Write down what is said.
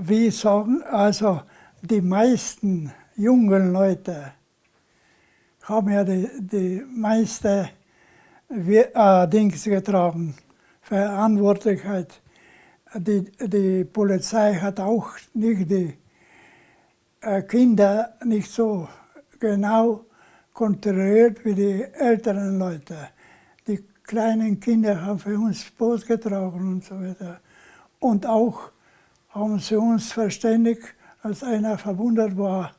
wie sagen, also die meisten jungen Leute haben ja die, die meiste äh, Dings getragen, Verantwortlichkeit. Die, die Polizei hat auch nicht die äh, Kinder nicht so genau kontrolliert wie die älteren Leute. Die kleinen Kinder haben für uns Boot getragen und so weiter. Und auch haben sie uns verständigt, als einer verwundert war,